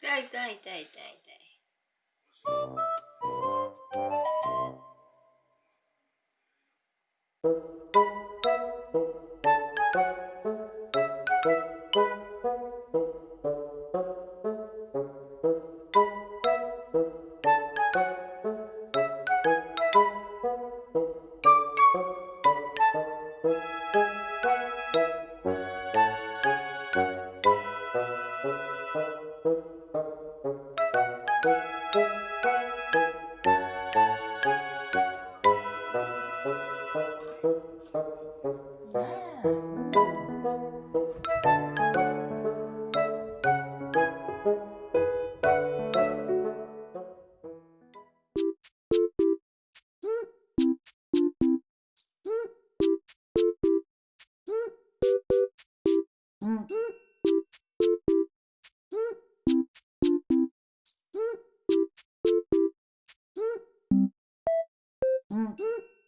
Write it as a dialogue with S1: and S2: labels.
S1: 痛い痛い痛い痛い痛い。
S2: Mm-hmm.